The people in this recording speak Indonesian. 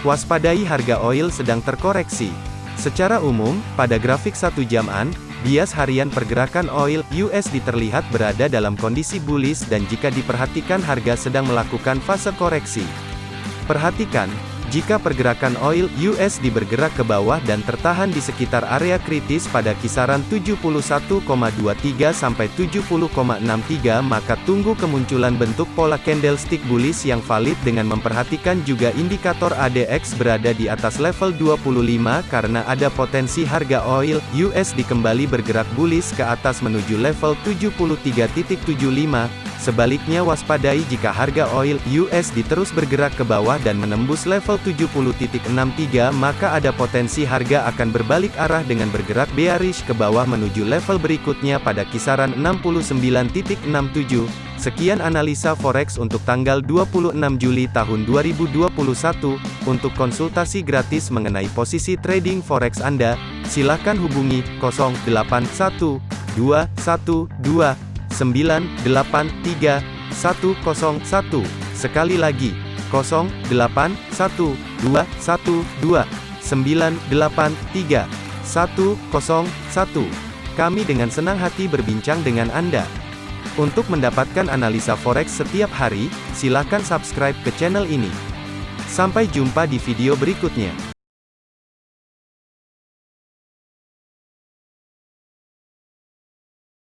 Waspadai harga oil sedang terkoreksi. Secara umum, pada grafik satu jaman, bias harian pergerakan oil USD terlihat berada dalam kondisi bullish dan jika diperhatikan harga sedang melakukan fase koreksi. Perhatikan, jika pergerakan oil USD bergerak ke bawah dan tertahan di sekitar area kritis pada kisaran 71,23 sampai 70,63 maka tunggu kemunculan bentuk pola candlestick bullish yang valid dengan memperhatikan juga indikator ADX berada di atas level 25 karena ada potensi harga oil USD kembali bergerak bullish ke atas menuju level 73.75 Sebaliknya waspadai jika harga oil USD terus bergerak ke bawah dan menembus level 70.63 maka ada potensi harga akan berbalik arah dengan bergerak bearish ke bawah menuju level berikutnya pada kisaran 69.67. Sekian analisa forex untuk tanggal 26 Juli tahun 2021. Untuk konsultasi gratis mengenai posisi trading forex Anda, silakan hubungi 081212 983 101. Sekali lagi, 081212 983 101. Kami dengan senang hati berbincang dengan Anda. Untuk mendapatkan analisa forex setiap hari, silakan subscribe ke channel ini. Sampai jumpa di video berikutnya.